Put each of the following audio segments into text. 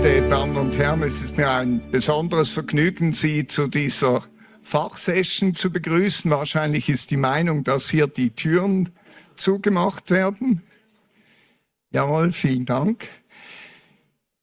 Geschätzte Damen und Herren, es ist mir ein besonderes Vergnügen, Sie zu dieser Fachsession zu begrüßen. Wahrscheinlich ist die Meinung, dass hier die Türen zugemacht werden. Jawohl, vielen Dank.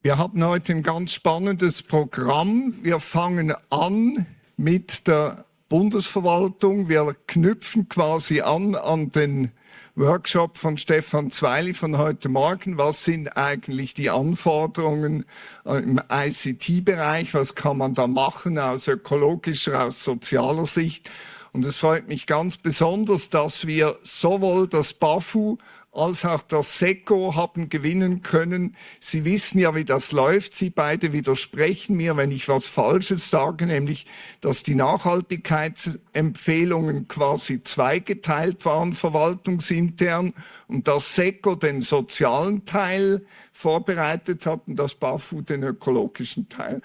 Wir haben heute ein ganz spannendes Programm. Wir fangen an mit der Bundesverwaltung. Wir knüpfen quasi an an den Workshop von Stefan Zweili von heute Morgen. Was sind eigentlich die Anforderungen äh, im ICT-Bereich? Was kann man da machen aus ökologischer, aus sozialer Sicht? Und es freut mich ganz besonders, dass wir sowohl das BAFU als auch das SECO haben gewinnen können. Sie wissen ja, wie das läuft. Sie beide widersprechen mir, wenn ich was Falsches sage, nämlich, dass die Nachhaltigkeitsempfehlungen quasi zweigeteilt waren, verwaltungsintern, und das SECO den sozialen Teil vorbereitet hat und das BAFU den ökologischen Teil.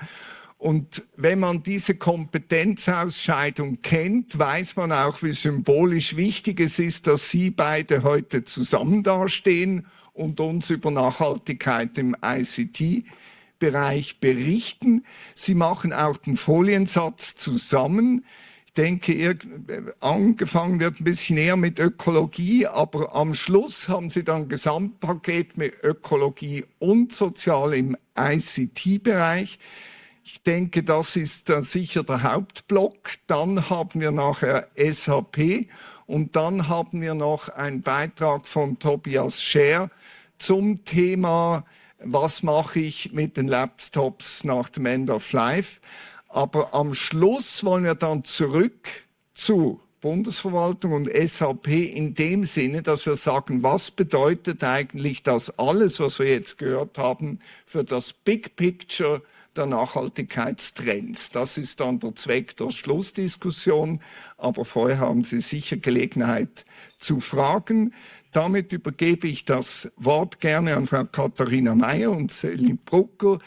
Und wenn man diese Kompetenzausscheidung kennt, weiß man auch, wie symbolisch wichtig es ist, dass Sie beide heute zusammen dastehen und uns über Nachhaltigkeit im ICT-Bereich berichten. Sie machen auch den Foliensatz zusammen. Ich denke, ihr, angefangen wird ein bisschen eher mit Ökologie, aber am Schluss haben Sie dann ein Gesamtpaket mit Ökologie und Sozial im ICT-Bereich. Ich denke, das ist äh, sicher der Hauptblock. Dann haben wir nachher SAP und dann haben wir noch einen Beitrag von Tobias Scher zum Thema, was mache ich mit den Laptops nach dem End of Life. Aber am Schluss wollen wir dann zurück zu Bundesverwaltung und SAP in dem Sinne, dass wir sagen, was bedeutet eigentlich das alles, was wir jetzt gehört haben, für das Big Picture der Nachhaltigkeitstrends. Das ist dann der Zweck der Schlussdiskussion, aber vorher haben Sie sicher Gelegenheit zu fragen. Damit übergebe ich das Wort gerne an Frau Katharina Mayer und Celine Brucker,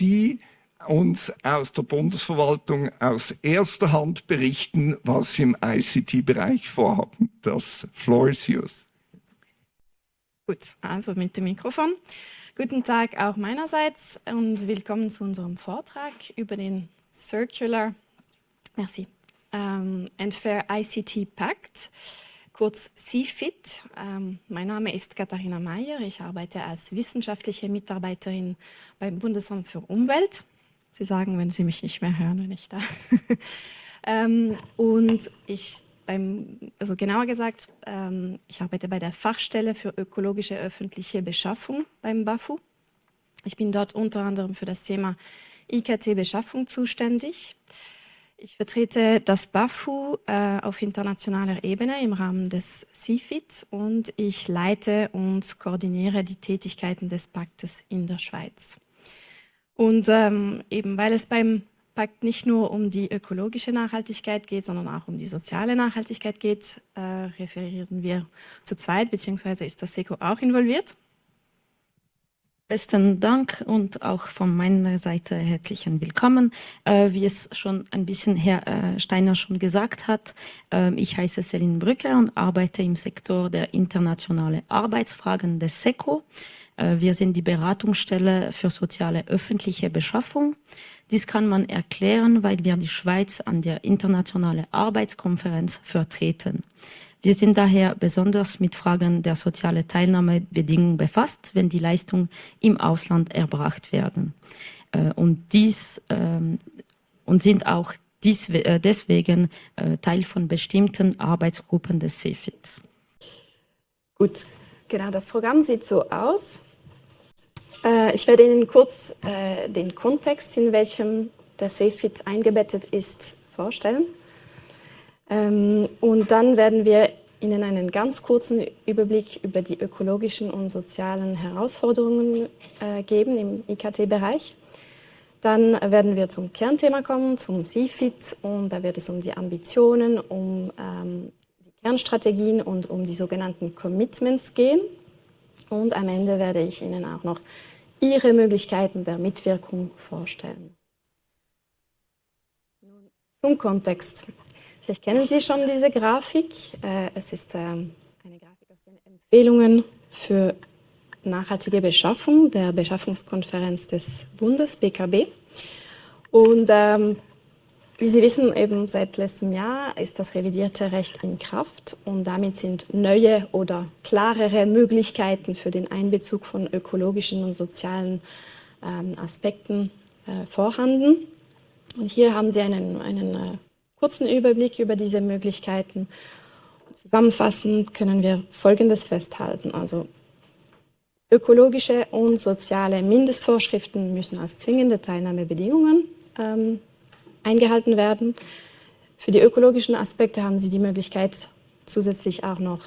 die uns aus der Bundesverwaltung aus erster Hand berichten, was sie im ICT-Bereich vorhaben. Das Floor is yours. Gut, also mit dem Mikrofon. Guten Tag auch meinerseits und willkommen zu unserem Vortrag über den Circular merci, um, and Fair ICT Pact, kurz CFIT. Um, mein Name ist Katharina Mayer, ich arbeite als wissenschaftliche Mitarbeiterin beim Bundesamt für Umwelt. Sie sagen, wenn Sie mich nicht mehr hören, wenn ich da. um, und ich beim, also genauer gesagt, ähm, ich arbeite bei der Fachstelle für ökologische öffentliche Beschaffung beim BAFU. Ich bin dort unter anderem für das Thema IKT-Beschaffung zuständig. Ich vertrete das BAFU äh, auf internationaler Ebene im Rahmen des CFIT und ich leite und koordiniere die Tätigkeiten des Paktes in der Schweiz. Und ähm, eben weil es beim nicht nur um die ökologische Nachhaltigkeit geht, sondern auch um die soziale Nachhaltigkeit geht, äh, referieren wir zu zweit, beziehungsweise ist das SECO auch involviert. Besten Dank und auch von meiner Seite herzlichen Willkommen. Äh, wie es schon ein bisschen Herr äh, Steiner schon gesagt hat, äh, ich heiße Celine Brücke und arbeite im Sektor der internationale Arbeitsfragen des SECO. Äh, wir sind die Beratungsstelle für soziale öffentliche Beschaffung. Dies kann man erklären, weil wir die Schweiz an der Internationalen Arbeitskonferenz vertreten. Wir sind daher besonders mit Fragen der sozialen Teilnahmebedingungen befasst, wenn die Leistungen im Ausland erbracht werden. Äh, und dies ähm, und sind auch dies, äh, deswegen äh, Teil von bestimmten Arbeitsgruppen des CEFIT. Gut, genau, das Programm sieht so aus. Äh, ich werde Ihnen kurz äh, den Kontext, in welchem der SafeFit eingebettet ist, vorstellen. Ähm, und dann werden wir Ihnen einen ganz kurzen Überblick über die ökologischen und sozialen Herausforderungen äh, geben im IKT-Bereich. Dann werden wir zum Kernthema kommen, zum CFIT, und da wird es um die Ambitionen, um ähm, die Kernstrategien und um die sogenannten Commitments gehen. Und am Ende werde ich Ihnen auch noch ihre Möglichkeiten der Mitwirkung vorstellen. zum Kontext. Vielleicht kennen Sie schon diese Grafik. Äh, es ist ähm, eine Grafik aus den Empfehlungen für nachhaltige Beschaffung der Beschaffungskonferenz des Bundes, BKB. Und ähm, wie Sie wissen, eben seit letztem Jahr ist das revidierte Recht in Kraft und damit sind neue oder klarere Möglichkeiten für den Einbezug von ökologischen und sozialen ähm, Aspekten äh, vorhanden. Und hier haben Sie einen, einen äh, kurzen Überblick über diese Möglichkeiten. Zusammenfassend können wir Folgendes festhalten. Also ökologische und soziale Mindestvorschriften müssen als zwingende Teilnahmebedingungen ähm, eingehalten werden. Für die ökologischen Aspekte haben Sie die Möglichkeit, zusätzlich auch noch,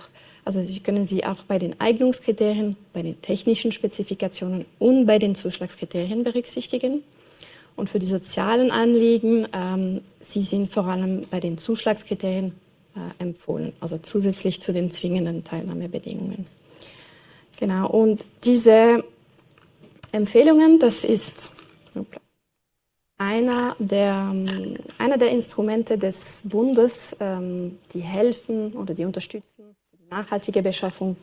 also Sie können sie auch bei den Eignungskriterien, bei den technischen Spezifikationen und bei den Zuschlagskriterien berücksichtigen. Und für die sozialen Anliegen, ähm, sie sind vor allem bei den Zuschlagskriterien äh, empfohlen, also zusätzlich zu den zwingenden Teilnahmebedingungen. Genau, und diese Empfehlungen, das ist einer der, ähm, einer der Instrumente des Bundes, ähm, die helfen oder die unterstützen, die nachhaltige Beschaffung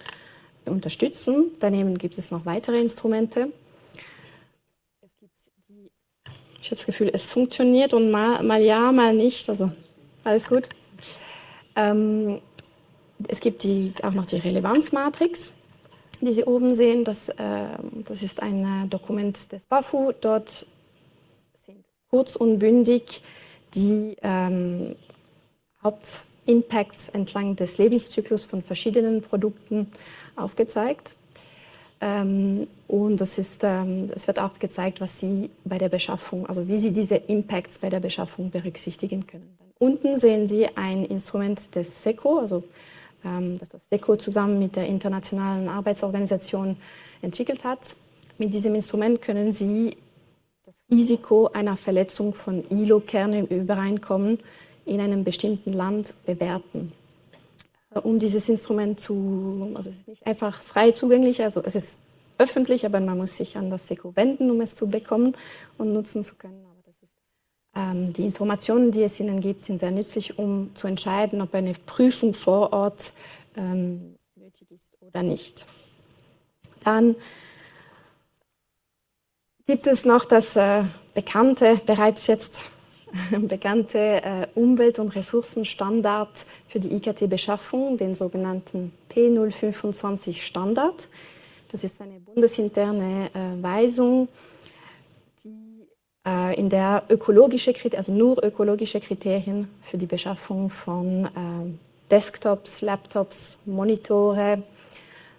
unterstützen. Daneben gibt es noch weitere Instrumente. Ich habe das Gefühl, es funktioniert und mal, mal ja, mal nicht. Also alles gut. Ähm, es gibt die, auch noch die Relevanzmatrix, die Sie oben sehen. Das, äh, das ist ein äh, Dokument des BAFU. Dort kurz und bündig die ähm, Hauptimpacts entlang des Lebenszyklus von verschiedenen Produkten aufgezeigt. Ähm, und das ähm, es wird auch gezeigt, was Sie bei der Beschaffung, also wie Sie diese Impacts bei der Beschaffung berücksichtigen können. Unten sehen Sie ein Instrument des SECO, also ähm, das das SECO zusammen mit der Internationalen Arbeitsorganisation entwickelt hat. Mit diesem Instrument können Sie Risiko einer Verletzung von ILO-Kernen im Übereinkommen in einem bestimmten Land bewerten. Um dieses Instrument zu, also es ist nicht einfach frei zugänglich, also es ist öffentlich, aber man muss sich an das SECO wenden, um es zu bekommen und nutzen zu können. Aber ist, ähm, die Informationen, die es Ihnen gibt, sind sehr nützlich, um zu entscheiden, ob eine Prüfung vor Ort ähm, nötig ist oder nicht. Dann gibt es noch das äh, bekannte, bereits jetzt bekannte äh, Umwelt- und Ressourcenstandard für die IKT-Beschaffung, den sogenannten P025-Standard. Das ist eine bundesinterne äh, Weisung, die, äh, in der ökologische, also nur ökologische Kriterien für die Beschaffung von äh, Desktops, Laptops, Monitore,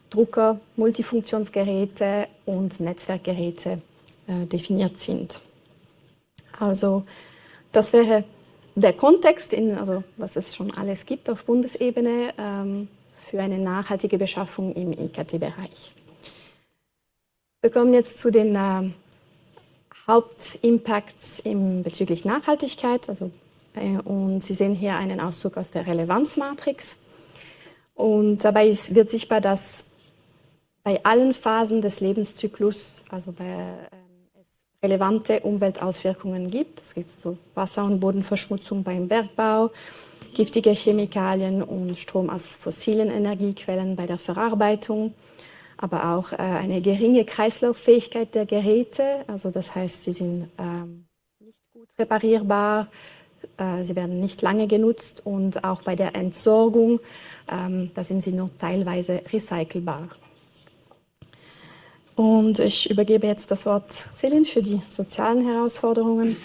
Drucker, Multifunktionsgeräte und Netzwerkgeräte äh, definiert sind. Also das wäre der Kontext, in, also was es schon alles gibt auf Bundesebene ähm, für eine nachhaltige Beschaffung im IKT-Bereich. Wir kommen jetzt zu den äh, Hauptimpacts im, bezüglich Nachhaltigkeit. Also, äh, und Sie sehen hier einen Auszug aus der Relevanzmatrix. Und dabei ist, wird sichtbar, dass bei allen Phasen des Lebenszyklus, also bei äh, relevante Umweltauswirkungen gibt. Es gibt so Wasser- und Bodenverschmutzung beim Bergbau, giftige Chemikalien und Strom aus fossilen Energiequellen bei der Verarbeitung, aber auch äh, eine geringe Kreislauffähigkeit der Geräte. Also das heißt, sie sind ähm, nicht gut reparierbar, äh, sie werden nicht lange genutzt und auch bei der Entsorgung, ähm, da sind sie nur teilweise recycelbar. Und ich übergebe jetzt das Wort Celine für die sozialen Herausforderungen.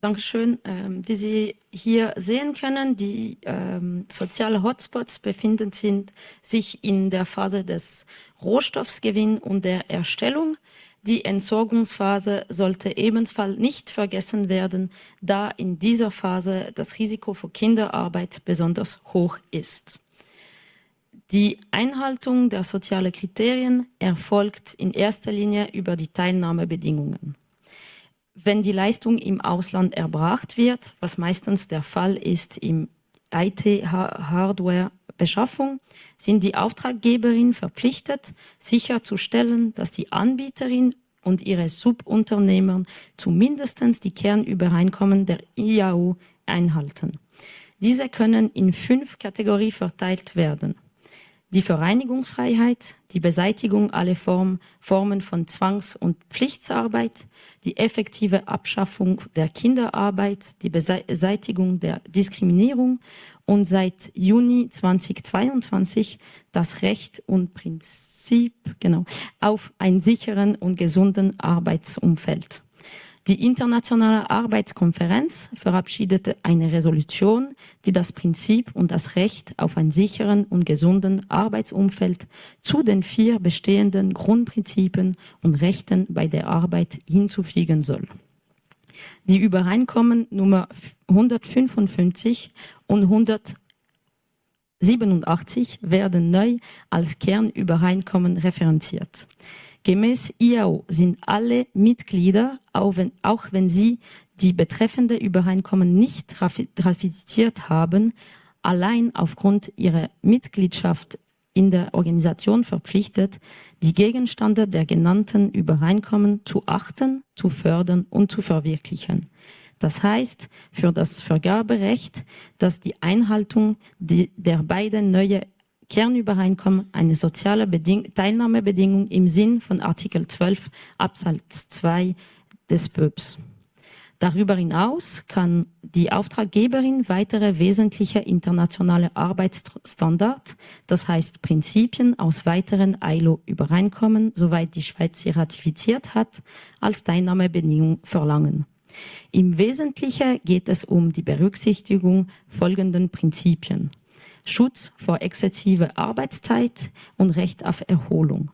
Dankeschön. Ähm, wie Sie hier sehen können, die ähm, sozialen Hotspots befinden sich in der Phase des Rohstoffsgewinn und der Erstellung. Die Entsorgungsphase sollte ebenfalls nicht vergessen werden, da in dieser Phase das Risiko für Kinderarbeit besonders hoch ist. Die Einhaltung der sozialen Kriterien erfolgt in erster Linie über die Teilnahmebedingungen. Wenn die Leistung im Ausland erbracht wird, was meistens der Fall ist im IT-Hardware-Beschaffung, sind die Auftraggeberin verpflichtet, sicherzustellen, dass die Anbieterin und ihre Subunternehmer zumindest die Kernübereinkommen der IAU einhalten. Diese können in fünf Kategorien verteilt werden. Die Vereinigungsfreiheit, die Beseitigung aller Form, Formen von Zwangs- und Pflichtarbeit, die effektive Abschaffung der Kinderarbeit, die Beseitigung der Diskriminierung und seit Juni 2022 das Recht und Prinzip genau, auf einen sicheren und gesunden Arbeitsumfeld. Die Internationale Arbeitskonferenz verabschiedete eine Resolution, die das Prinzip und das Recht auf einen sicheren und gesunden Arbeitsumfeld zu den vier bestehenden Grundprinzipien und Rechten bei der Arbeit hinzufügen soll. Die Übereinkommen Nummer 155 und 187 werden neu als Kernübereinkommen referenziert. Gemäß IAO sind alle Mitglieder, auch wenn, auch wenn sie die betreffende Übereinkommen nicht ratifiziert haben, allein aufgrund ihrer Mitgliedschaft in der Organisation verpflichtet, die Gegenstände der genannten Übereinkommen zu achten, zu fördern und zu verwirklichen. Das heißt für das Vergaberecht, dass die Einhaltung der beiden neuen Kernübereinkommen eine soziale Beding Teilnahmebedingung im Sinn von Artikel 12 Absatz 2 des BÖPs. Darüber hinaus kann die Auftraggeberin weitere wesentliche internationale Arbeitsstandards, das heißt Prinzipien aus weiteren ILO-Übereinkommen, soweit die Schweiz sie ratifiziert hat, als Teilnahmebedingung verlangen. Im Wesentlichen geht es um die Berücksichtigung folgenden Prinzipien. Schutz vor exzessiver Arbeitszeit und Recht auf Erholung,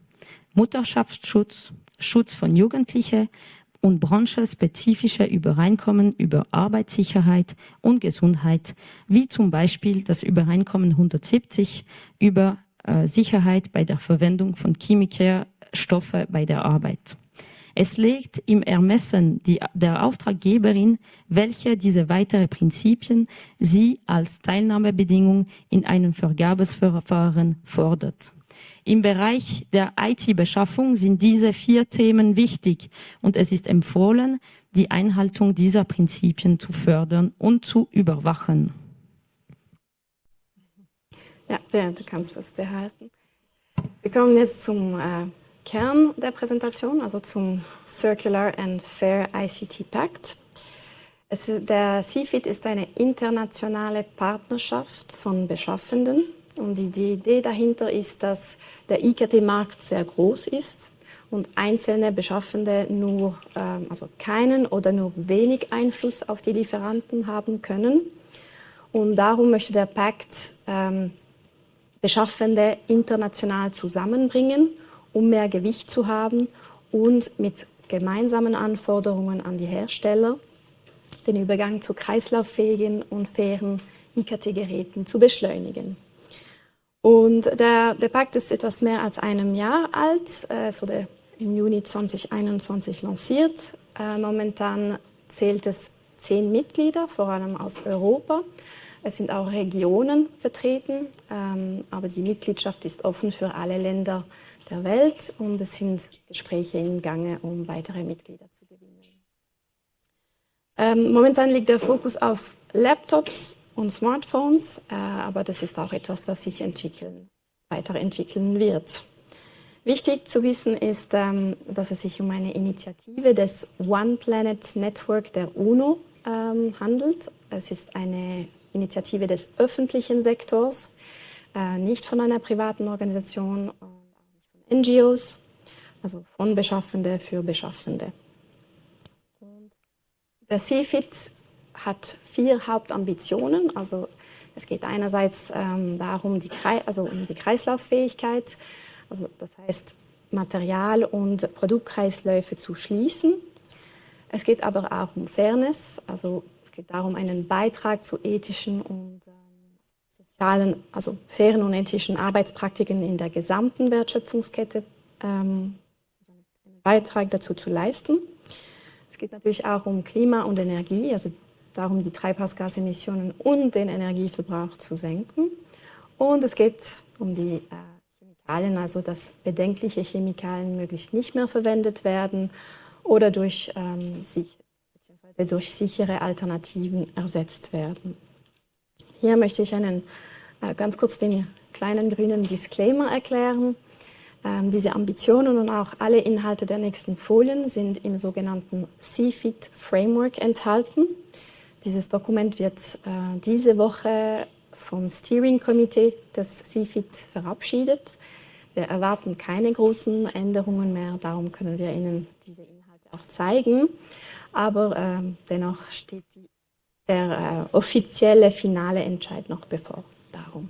Mutterschaftsschutz, Schutz von Jugendlichen und branchenspezifische Übereinkommen über Arbeitssicherheit und Gesundheit, wie zum Beispiel das Übereinkommen 170 über äh, Sicherheit bei der Verwendung von Chemikerstoffe bei der Arbeit. Es liegt im Ermessen die, der Auftraggeberin, welche diese weiteren Prinzipien sie als Teilnahmebedingung in einem Vergabesverfahren fordert. Im Bereich der IT-Beschaffung sind diese vier Themen wichtig und es ist empfohlen, die Einhaltung dieser Prinzipien zu fördern und zu überwachen. Ja, du kannst das behalten. Wir kommen jetzt zum äh Kern der Präsentation, also zum Circular and Fair ICT Pact. Es, der CFIT ist eine internationale Partnerschaft von Beschaffenden und die, die Idee dahinter ist, dass der IKT-Markt sehr groß ist und einzelne Beschaffende nur, ähm, also keinen oder nur wenig Einfluss auf die Lieferanten haben können. Und darum möchte der Pakt ähm, Beschaffende international zusammenbringen um mehr Gewicht zu haben und mit gemeinsamen Anforderungen an die Hersteller den Übergang zu kreislauffähigen und fairen IKT-Geräten zu beschleunigen. Und der, der Pakt ist etwas mehr als einem Jahr alt. Äh, es wurde im Juni 2021 lanciert. Äh, momentan zählt es zehn Mitglieder, vor allem aus Europa. Es sind auch Regionen vertreten, ähm, aber die Mitgliedschaft ist offen für alle Länder der Welt und es sind Gespräche im Gange, um weitere Mitglieder zu gewinnen. Ähm, momentan liegt der Fokus auf Laptops und Smartphones, äh, aber das ist auch etwas, das sich entwickeln, weiterentwickeln wird. Wichtig zu wissen ist, ähm, dass es sich um eine Initiative des One Planet Network der UNO ähm, handelt. Es ist eine Initiative des öffentlichen Sektors, äh, nicht von einer privaten Organisation NGOs, also von Beschaffende für Beschaffende. Und der CFIT hat vier Hauptambitionen. Also es geht einerseits ähm, darum, die, also um die Kreislauffähigkeit, also das heißt Material- und Produktkreisläufe zu schließen. Es geht aber auch um Fairness, also es geht darum, einen Beitrag zu ethischen und ähm, sozialen, also fairen und ethischen Arbeitspraktiken in der gesamten Wertschöpfungskette ähm, einen Beitrag dazu zu leisten. Es geht natürlich auch um Klima und Energie, also darum, die Treibhausgasemissionen und den Energieverbrauch zu senken. Und es geht um die äh, Chemikalien, also dass bedenkliche Chemikalien möglichst nicht mehr verwendet werden oder durch, ähm, sich, durch sichere Alternativen ersetzt werden. Hier möchte ich einen äh, ganz kurz den kleinen grünen Disclaimer erklären. Ähm, diese Ambitionen und auch alle Inhalte der nächsten Folien sind im sogenannten CFIT Framework enthalten. Dieses Dokument wird äh, diese Woche vom Steering Committee des CFIT verabschiedet. Wir erwarten keine großen Änderungen mehr, darum können wir Ihnen diese Inhalte auch zeigen. Aber äh, dennoch steht die, der äh, offizielle finale Entscheid noch bevor. Darum.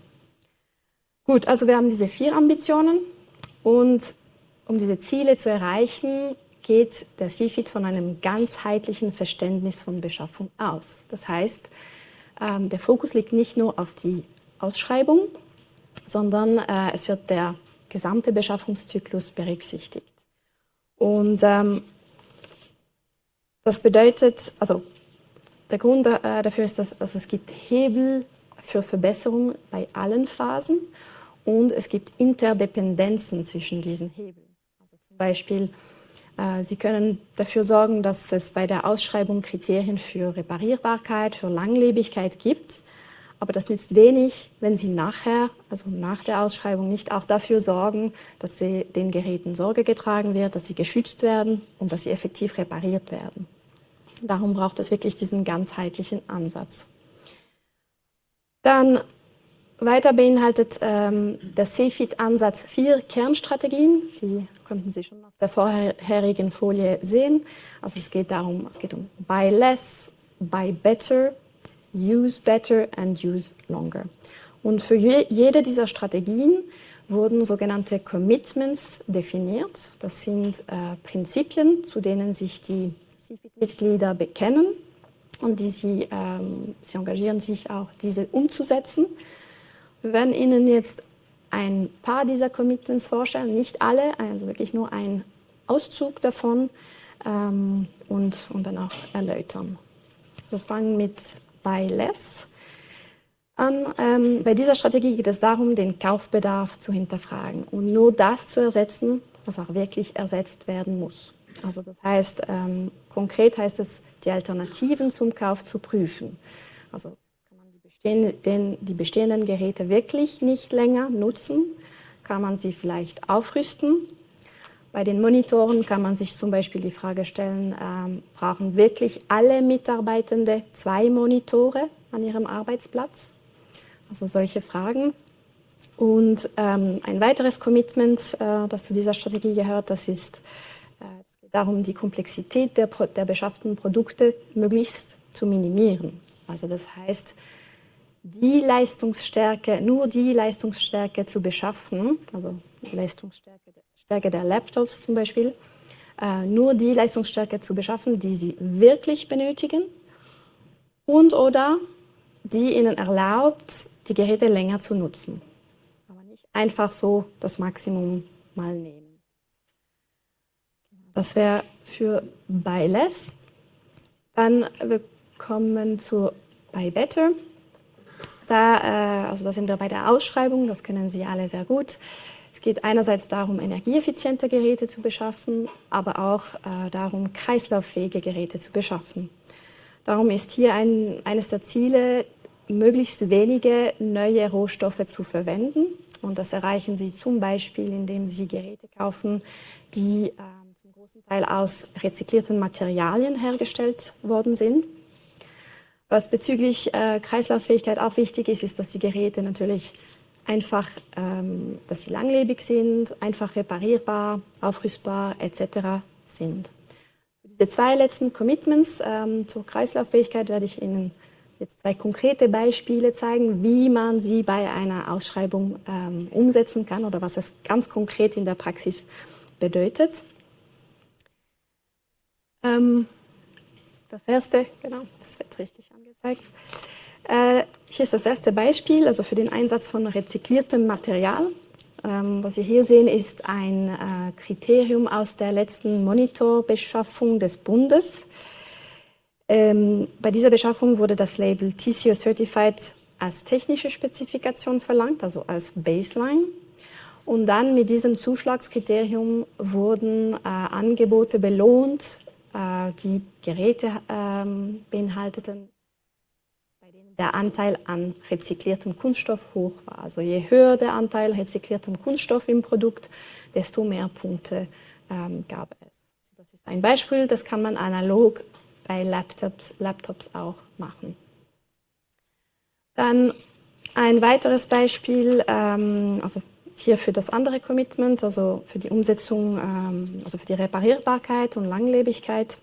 Gut, also wir haben diese vier Ambitionen. Und um diese Ziele zu erreichen, geht der CFIT von einem ganzheitlichen Verständnis von Beschaffung aus. Das heißt, ähm, der Fokus liegt nicht nur auf die Ausschreibung, sondern äh, es wird der gesamte Beschaffungszyklus berücksichtigt. Und ähm, das bedeutet, also der Grund äh, dafür ist, dass also es gibt Hebel für Verbesserung bei allen Phasen und es gibt Interdependenzen zwischen diesen Hebeln. Also zum Beispiel, äh, Sie können dafür sorgen, dass es bei der Ausschreibung Kriterien für Reparierbarkeit, für Langlebigkeit gibt, aber das nützt wenig, wenn Sie nachher, also nach der Ausschreibung, nicht auch dafür sorgen, dass den Geräten Sorge getragen wird, dass sie geschützt werden und dass sie effektiv repariert werden. Darum braucht es wirklich diesen ganzheitlichen Ansatz. Dann weiter beinhaltet ähm, der CFIT-Ansatz vier Kernstrategien, die konnten Sie schon auf der vorherigen Folie sehen. Also es geht darum, es geht um Buy Less, Buy Better, Use Better and Use Longer. Und für je, jede dieser Strategien wurden sogenannte Commitments definiert. Das sind äh, Prinzipien, zu denen sich die CFIT-Mitglieder bekennen und die sie, ähm, sie engagieren sich auch, diese umzusetzen. Wir werden Ihnen jetzt ein paar dieser Commitments vorstellen, nicht alle, also wirklich nur ein Auszug davon ähm, und, und dann auch erläutern. Wir fangen mit Buy Less an. Ähm, bei dieser Strategie geht es darum, den Kaufbedarf zu hinterfragen und nur das zu ersetzen, was auch wirklich ersetzt werden muss. Also das heißt, ähm, konkret heißt es, die Alternativen zum Kauf zu prüfen. Also den, die bestehenden Geräte wirklich nicht länger nutzen, kann man sie vielleicht aufrüsten. Bei den Monitoren kann man sich zum Beispiel die Frage stellen, ähm, brauchen wirklich alle Mitarbeitende zwei Monitore an ihrem Arbeitsplatz? Also solche Fragen. Und ähm, ein weiteres Commitment, äh, das zu dieser Strategie gehört, das ist darum, die Komplexität der, der beschafften Produkte möglichst zu minimieren. Also das heißt, die Leistungsstärke, nur die Leistungsstärke zu beschaffen, also die Leistungsstärke Stärke der Laptops zum Beispiel, äh, nur die Leistungsstärke zu beschaffen, die sie wirklich benötigen und oder die ihnen erlaubt, die Geräte länger zu nutzen. Aber nicht einfach so das Maximum mal nehmen. Das wäre für Buy Less. Dann wir kommen zu Buy Better. Da, äh, also da sind wir bei der Ausschreibung, das kennen Sie alle sehr gut. Es geht einerseits darum, energieeffiziente Geräte zu beschaffen, aber auch äh, darum, kreislauffähige Geräte zu beschaffen. Darum ist hier ein, eines der Ziele, möglichst wenige neue Rohstoffe zu verwenden. Und das erreichen Sie zum Beispiel, indem Sie Geräte kaufen, die äh, großen Teil aus rezyklierten Materialien hergestellt worden sind. Was bezüglich äh, Kreislauffähigkeit auch wichtig ist, ist, dass die Geräte natürlich einfach, ähm, dass sie langlebig sind, einfach reparierbar, aufrüstbar etc. sind. Für diese zwei letzten Commitments ähm, zur Kreislauffähigkeit werde ich Ihnen jetzt zwei konkrete Beispiele zeigen, wie man sie bei einer Ausschreibung ähm, umsetzen kann oder was es ganz konkret in der Praxis bedeutet. Ähm, das erste, genau, das wird richtig angezeigt. Äh, hier ist das erste Beispiel, also für den Einsatz von rezykliertem Material. Ähm, was Sie hier sehen, ist ein äh, Kriterium aus der letzten Monitorbeschaffung des Bundes. Ähm, bei dieser Beschaffung wurde das Label TCO Certified als technische Spezifikation verlangt, also als Baseline. Und dann mit diesem Zuschlagskriterium wurden äh, Angebote belohnt, die Geräte ähm, beinhalteten, bei denen der Anteil an rezykliertem Kunststoff hoch war. Also je höher der Anteil rezykliertem Kunststoff im Produkt, desto mehr Punkte ähm, gab es. Das ist ein Beispiel, das kann man analog bei Laptops, Laptops auch machen. Dann ein weiteres Beispiel, ähm, also hier für das andere Commitment, also für die Umsetzung, ähm, also für die Reparierbarkeit und Langlebigkeit.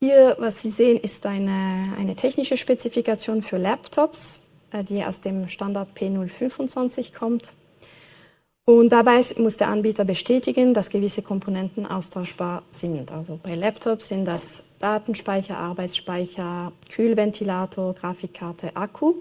Hier, was Sie sehen, ist eine, eine technische Spezifikation für Laptops, äh, die aus dem Standard P025 kommt. Und dabei muss der Anbieter bestätigen, dass gewisse Komponenten austauschbar sind. Also bei Laptops sind das Datenspeicher, Arbeitsspeicher, Kühlventilator, Grafikkarte, Akku.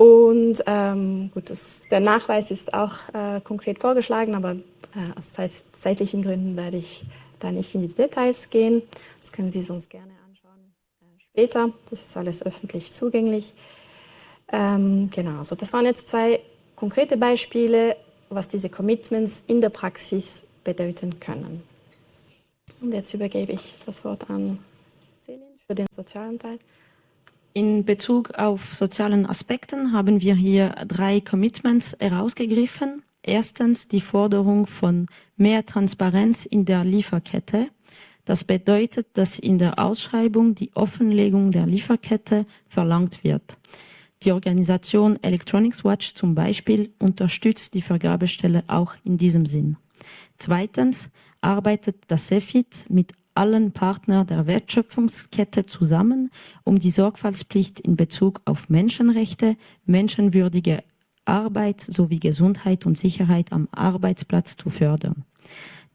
Und ähm, gut, das, der Nachweis ist auch äh, konkret vorgeschlagen, aber äh, aus zeit, zeitlichen Gründen werde ich da nicht in die Details gehen. Das können Sie sonst gerne anschauen äh, später. Das ist alles öffentlich zugänglich. Ähm, genau, also das waren jetzt zwei konkrete Beispiele, was diese Commitments in der Praxis bedeuten können. Und jetzt übergebe ich das Wort an Selin für den sozialen Teil. In Bezug auf sozialen Aspekten haben wir hier drei Commitments herausgegriffen. Erstens die Forderung von mehr Transparenz in der Lieferkette. Das bedeutet, dass in der Ausschreibung die Offenlegung der Lieferkette verlangt wird. Die Organisation Electronics Watch zum Beispiel unterstützt die Vergabestelle auch in diesem Sinn. Zweitens arbeitet das CEFIT mit allen Partnern der Wertschöpfungskette zusammen, um die Sorgfaltspflicht in Bezug auf Menschenrechte, menschenwürdige Arbeit sowie Gesundheit und Sicherheit am Arbeitsplatz zu fördern.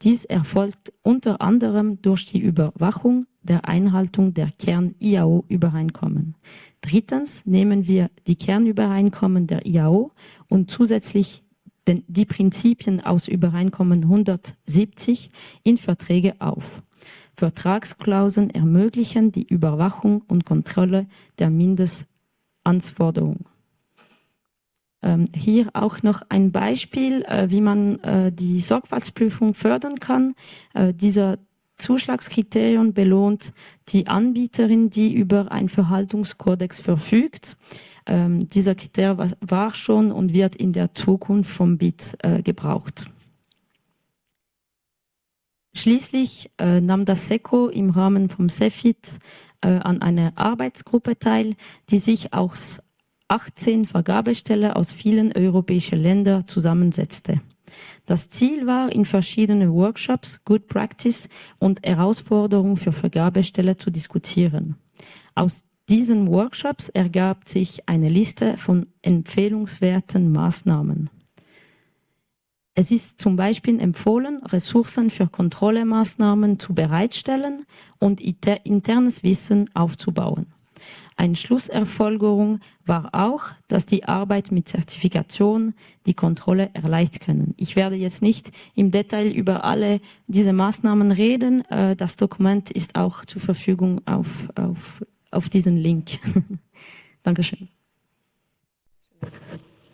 Dies erfolgt unter anderem durch die Überwachung der Einhaltung der Kern-IAO-Übereinkommen. Drittens nehmen wir die Kernübereinkommen der IAO und zusätzlich den, die Prinzipien aus Übereinkommen 170 in Verträge auf. Vertragsklauseln ermöglichen die Überwachung und Kontrolle der Mindestanforderungen. Ähm, hier auch noch ein Beispiel, äh, wie man äh, die Sorgfaltsprüfung fördern kann. Äh, dieser Zuschlagskriterium belohnt die Anbieterin, die über einen Verhaltungskodex verfügt. Ähm, dieser Kriterium war, war, schon und wird in der Zukunft vom BIT äh, gebraucht. Schließlich äh, nahm das SECO im Rahmen vom CEFIT äh, an einer Arbeitsgruppe teil, die sich aus 18 Vergabestellen aus vielen europäischen Ländern zusammensetzte. Das Ziel war, in verschiedenen Workshops Good Practice und Herausforderungen für Vergabestellen zu diskutieren. Aus diesen Workshops ergab sich eine Liste von empfehlungswerten Maßnahmen. Es ist zum Beispiel empfohlen, Ressourcen für Kontrollemaßnahmen zu bereitstellen und internes Wissen aufzubauen. Eine Schlusserfolgerung war auch, dass die Arbeit mit Zertifikation die Kontrolle erleichtern können. Ich werde jetzt nicht im Detail über alle diese Maßnahmen reden. Äh, das Dokument ist auch zur Verfügung auf, auf, auf diesen Link. Dankeschön.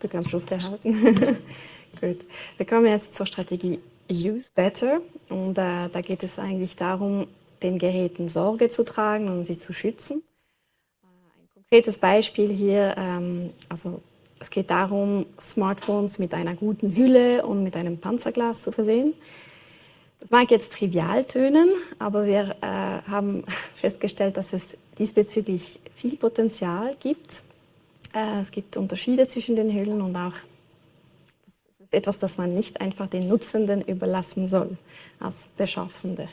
Du kannst Schluss behalten. Gut. Wir kommen jetzt zur Strategie Use Better. Und äh, da geht es eigentlich darum, den Geräten Sorge zu tragen und sie zu schützen konkretes Beispiel hier, ähm, also es geht darum, Smartphones mit einer guten Hülle und mit einem Panzerglas zu versehen. Das mag jetzt trivial tönen, aber wir äh, haben festgestellt, dass es diesbezüglich viel Potenzial gibt. Äh, es gibt Unterschiede zwischen den Hüllen und auch etwas, das man nicht einfach den Nutzenden überlassen soll als Beschaffende.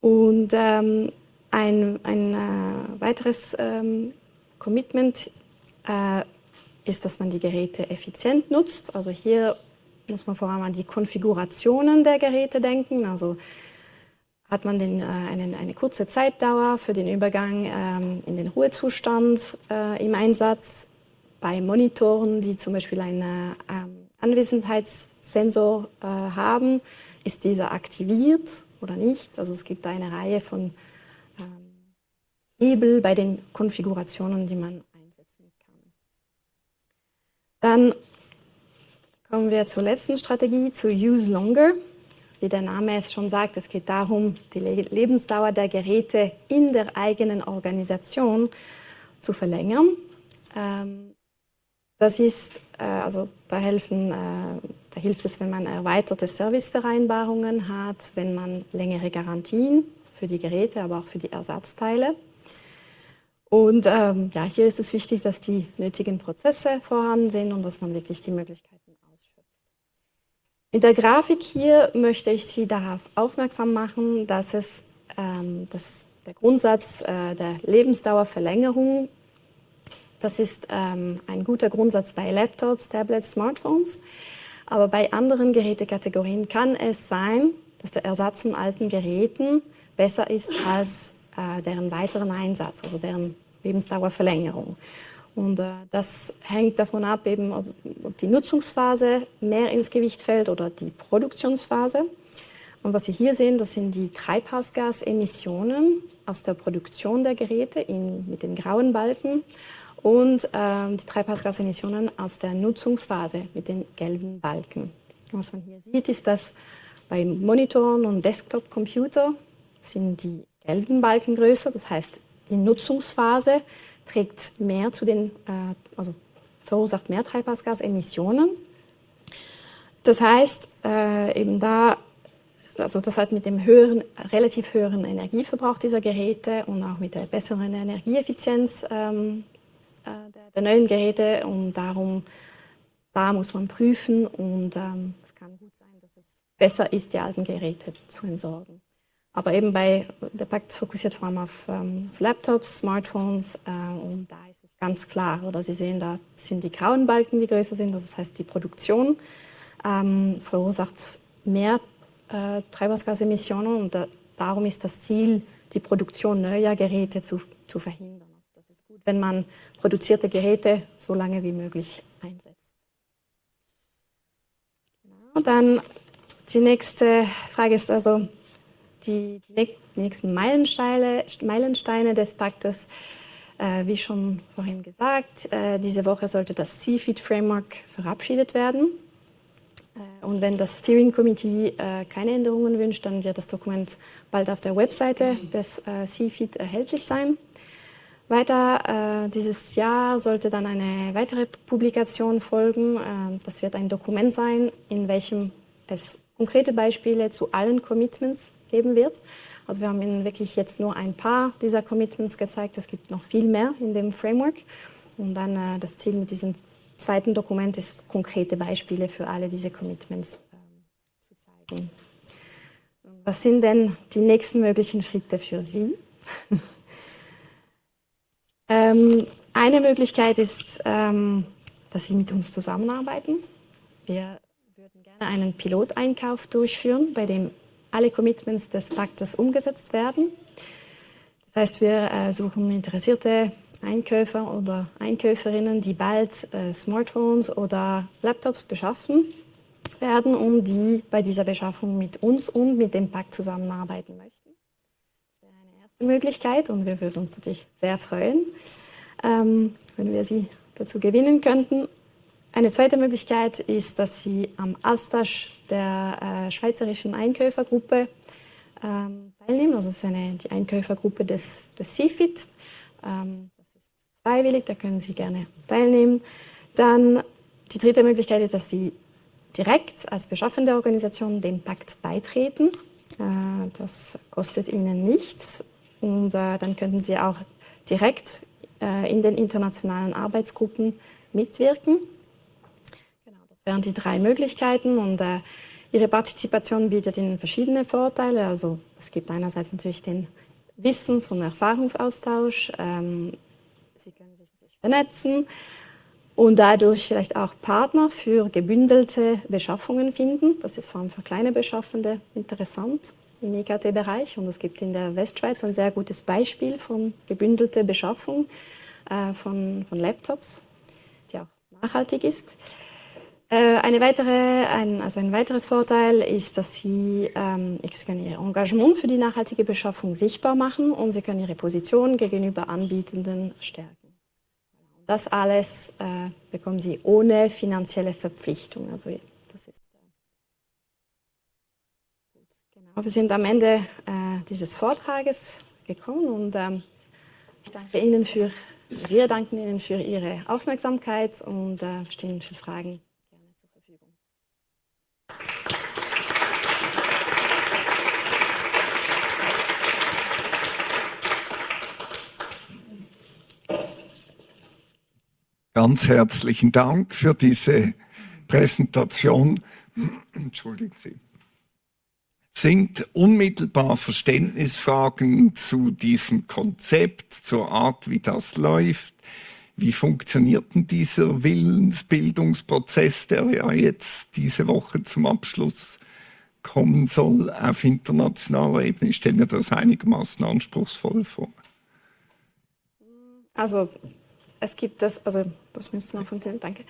Und ähm, ein, ein äh, weiteres ähm, Commitment äh, ist, dass man die Geräte effizient nutzt. Also hier muss man vor allem an die Konfigurationen der Geräte denken. Also hat man den, äh, einen, eine kurze Zeitdauer für den Übergang ähm, in den Ruhezustand äh, im Einsatz. Bei Monitoren, die zum Beispiel einen ähm, Anwesenheitssensor äh, haben, ist dieser aktiviert oder nicht. Also es gibt eine Reihe von Hebel bei den Konfigurationen, die man einsetzen kann. Dann kommen wir zur letzten Strategie, zu Use Longer. Wie der Name es schon sagt, es geht darum, die Lebensdauer der Geräte in der eigenen Organisation zu verlängern. Ähm, das ist, äh, also da helfen, äh, da hilft es, wenn man erweiterte Servicevereinbarungen hat, wenn man längere Garantien für die Geräte, aber auch für die Ersatzteile. Und ähm, ja, hier ist es wichtig, dass die nötigen Prozesse vorhanden sind und dass man wirklich die Möglichkeiten ausschöpft. In der Grafik hier möchte ich Sie darauf aufmerksam machen, dass es ähm, dass der Grundsatz äh, der Lebensdauerverlängerung das ist ähm, ein guter Grundsatz bei Laptops, Tablets, Smartphones. Aber bei anderen Gerätekategorien kann es sein, dass der Ersatz von alten Geräten besser ist als äh, deren weiteren Einsatz, also deren Lebensdauerverlängerung. Und äh, das hängt davon ab, eben, ob, ob, die Nutzungsphase mehr ins Gewicht fällt oder die Produktionsphase. Und was Sie hier sehen, das sind die Treibhausgasemissionen aus der Produktion der Geräte in, mit den grauen Balken und ähm, die Treibhausgasemissionen aus der Nutzungsphase mit den gelben Balken. Was man hier sieht, ist, dass bei Monitoren und Desktop-Computer sind die gelben Balken größer, das heißt, die Nutzungsphase trägt mehr zu den, äh, also verursacht mehr Treibhausgasemissionen. Das heißt, äh, eben da, also das hat mit dem höheren, relativ höheren Energieverbrauch dieser Geräte und auch mit der besseren Energieeffizienz ähm, äh, der, neuen Geräte und darum, da muss man prüfen und ähm, es kann gut sein, dass es besser ist, die alten Geräte zu entsorgen. Aber eben bei, der Pakt fokussiert vor allem auf, ähm, auf Laptops, Smartphones äh, und da ist es ganz klar, oder Sie sehen, da sind die grauen Balken, die größer sind, das heißt die Produktion ähm, verursacht mehr äh, Treibhausgasemissionen und da, darum ist das Ziel, die Produktion neuer Geräte zu, zu verhindern wenn man produzierte Geräte so lange wie möglich einsetzt. Genau, dann die nächste Frage ist also die, die nächsten Meilensteine, Meilensteine des Paktes. Äh, wie schon vorhin gesagt, äh, diese Woche sollte das CFIT-Framework verabschiedet werden. Äh, und wenn das Steering Committee keine Änderungen wünscht, dann wird das Dokument bald auf der Webseite des äh, CFIT erhältlich sein. Weiter äh, dieses Jahr sollte dann eine weitere Publikation folgen. Äh, das wird ein Dokument sein, in welchem es konkrete Beispiele zu allen Commitments geben wird. Also wir haben Ihnen wirklich jetzt nur ein paar dieser Commitments gezeigt. Es gibt noch viel mehr in dem Framework. Und dann äh, das Ziel mit diesem zweiten Dokument ist, konkrete Beispiele für alle diese Commitments äh, zu zeigen. Was sind denn die nächsten möglichen Schritte für Sie? Ähm, eine Möglichkeit ist, ähm, dass Sie mit uns zusammenarbeiten. Wir würden gerne einen Piloteinkauf durchführen, bei dem alle Commitments des Paktes umgesetzt werden. Das heißt, wir äh, suchen interessierte Einkäufer oder Einkäuferinnen, die bald äh, Smartphones oder Laptops beschaffen werden und die bei dieser Beschaffung mit uns und mit dem Pakt zusammenarbeiten möchten. Möglichkeit und wir würden uns natürlich sehr freuen, ähm, wenn wir Sie dazu gewinnen könnten. Eine zweite Möglichkeit ist, dass Sie am Austausch der äh, schweizerischen Einkäufergruppe ähm, teilnehmen. Das ist eine, die Einkäufergruppe des, des CFIT. Ähm, das ist freiwillig, da können Sie gerne teilnehmen. Dann die dritte Möglichkeit ist, dass Sie direkt als beschaffende Organisation dem Pakt beitreten. Äh, das kostet Ihnen nichts. Und äh, dann könnten Sie auch direkt äh, in den internationalen Arbeitsgruppen mitwirken. Genau, das wären die drei Möglichkeiten. Und äh, Ihre Partizipation bietet Ihnen verschiedene Vorteile. Also es gibt einerseits natürlich den Wissens- und Erfahrungsaustausch. Ähm, Sie können sich natürlich vernetzen und dadurch vielleicht auch Partner für gebündelte Beschaffungen finden. Das ist vor allem für kleine Beschaffende interessant im IKT-Bereich und es gibt in der Westschweiz ein sehr gutes Beispiel von gebündelter Beschaffung äh, von, von Laptops, die auch nachhaltig ist. Äh, eine weitere, ein, also ein weiteres Vorteil ist, dass Sie, ähm, Ihr Engagement für die nachhaltige Beschaffung sichtbar machen und Sie können Ihre Position gegenüber Anbietenden stärken. Das alles äh, bekommen Sie ohne finanzielle Verpflichtung. Also das ist wir sind am Ende äh, dieses Vortrages gekommen und ähm, Ich danke Ihnen für, wir danken Ihnen für Ihre Aufmerksamkeit und äh, stehen für Fragen gerne zur Verfügung. Ganz herzlichen Dank für diese Präsentation. Entschuldigen Sie. Sind unmittelbar Verständnisfragen zu diesem Konzept, zur Art, wie das läuft? Wie funktioniert denn dieser Willensbildungsprozess, der ja jetzt diese Woche zum Abschluss kommen soll auf internationaler Ebene? Ich stelle mir das einigermaßen anspruchsvoll vor. Also es gibt das, also das müssen wir funktionieren, danke.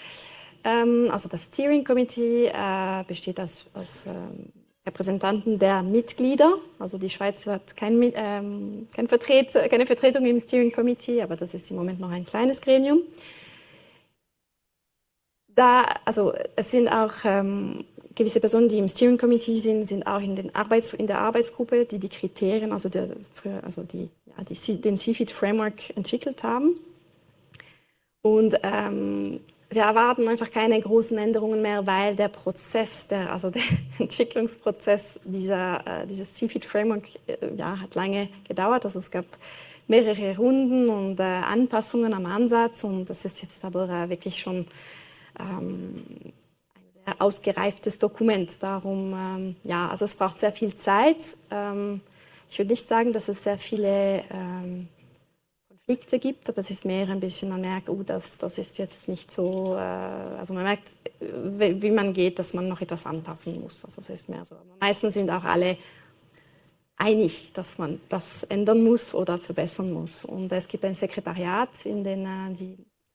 Ähm, also das Steering Committee äh, besteht aus, aus ähm, Repräsentanten der Mitglieder. Also die Schweiz hat kein, ähm, kein Vertret, keine Vertretung im Steering Committee, aber das ist im Moment noch ein kleines Gremium. Da, also es sind auch ähm, gewisse Personen, die im Steering Committee sind, sind auch in, den Arbeits-, in der Arbeitsgruppe, die die Kriterien, also, der, also die, ja, die, den CFIT Framework entwickelt haben. Und ähm, wir erwarten einfach keine großen Änderungen mehr, weil der Prozess, der, also der Entwicklungsprozess dieser, äh, dieses CFIT Framework äh, ja, hat lange gedauert. Also es gab mehrere Runden und äh, Anpassungen am Ansatz und das ist jetzt aber wirklich schon ähm, ein sehr ausgereiftes Dokument. Darum, ähm, ja, also es braucht sehr viel Zeit. Ähm, ich würde nicht sagen, dass es sehr viele ähm, Konflikte gibt, aber es ist mehr ein bisschen, man merkt, oh, das, das ist jetzt nicht so, äh, also man merkt, wie, man geht, dass man noch etwas anpassen muss. Also es ist mehr so. Aber meistens sind auch alle einig, dass man das ändern muss oder verbessern muss. Und es gibt ein Sekretariat in den, äh, die,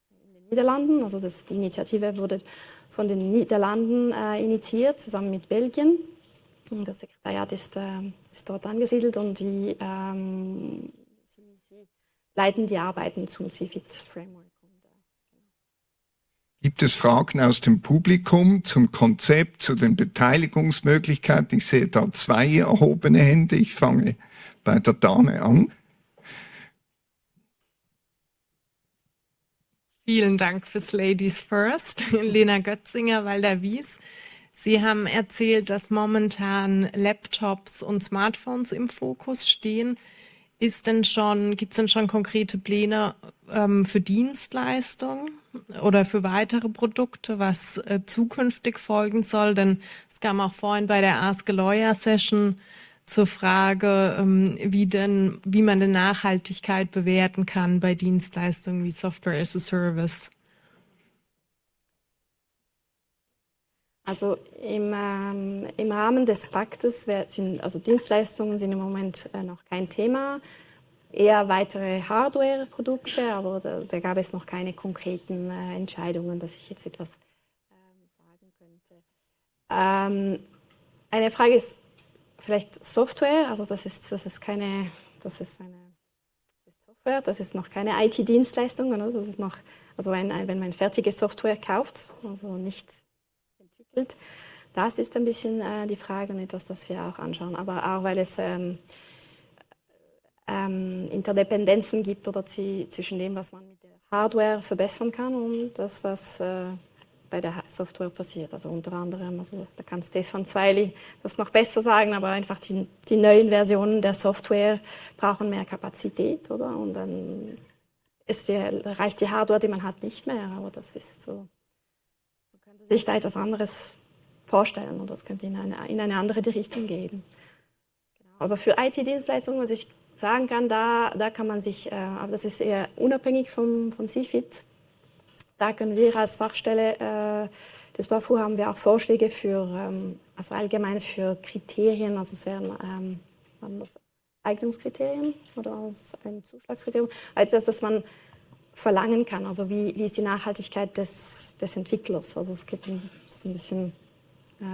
in den Niederlanden, also das, die Initiative wurde von den Niederlanden äh, initiiert, zusammen mit Belgien. Und das Sekretariat ist, äh, ist dort angesiedelt und die ähm, leiten die Arbeiten zum CFIT Framework. Gibt es Fragen aus dem Publikum zum Konzept, zu den Beteiligungsmöglichkeiten? Ich sehe da zwei erhobene Hände. Ich fange bei der Dame an. Vielen Dank fürs Ladies First, Lena Götzinger, Walder Wies. Sie haben erzählt, dass momentan Laptops und Smartphones im Fokus stehen. Ist denn schon, gibt es denn schon konkrete Pläne ähm, für Dienstleistungen oder für weitere Produkte, was äh, zukünftig folgen soll? Denn es kam auch vorhin bei der Ask a Lawyer Session zur Frage, ähm, wie denn, wie man denn Nachhaltigkeit bewerten kann bei Dienstleistungen wie Software as a Service. Also im, ähm, im Rahmen des Paktes sind also Dienstleistungen sind im Moment äh, noch kein Thema, eher weitere Hardware-Produkte, aber da, da, gab es noch keine konkreten äh, Entscheidungen, dass ich jetzt etwas ähm, sagen könnte. Ähm, eine Frage ist vielleicht Software, also das ist, das ist keine, das ist eine das ist Software, das ist noch keine IT-Dienstleistung, das ist noch, also wenn, wenn man fertige Software kauft, also nicht entwickelt. Das ist ein bisschen äh, die Frage und etwas, das wir auch anschauen. Aber auch, weil es ähm, ähm, Interdependenzen gibt oder zwischen dem, was man mit der Hardware verbessern kann und das, was äh, bei der Software passiert. Also unter anderem, also da kann Stefan Zweili das noch besser sagen, aber einfach die, die neuen Versionen der Software brauchen mehr Kapazität, oder? Und dann ist die, reicht die Hardware, die man hat, nicht mehr. Aber das ist so sich da etwas anderes vorstellen und das könnte in eine, in eine andere Richtung gehen. Genau. Aber für IT-Dienstleistungen, was ich sagen kann, da, da kann man sich, äh, aber das ist eher unabhängig vom, vom CFIT, da können wir als Fachstelle äh, des BAFU haben wir auch Vorschläge für, ähm, also allgemein für Kriterien, also es wären ähm, Eignungskriterien oder ein Zuschlagskriterium, also das, dass man verlangen kann. Also wie, wie ist die Nachhaltigkeit des, des Entwicklers? Also es geht ein, bisschen äh,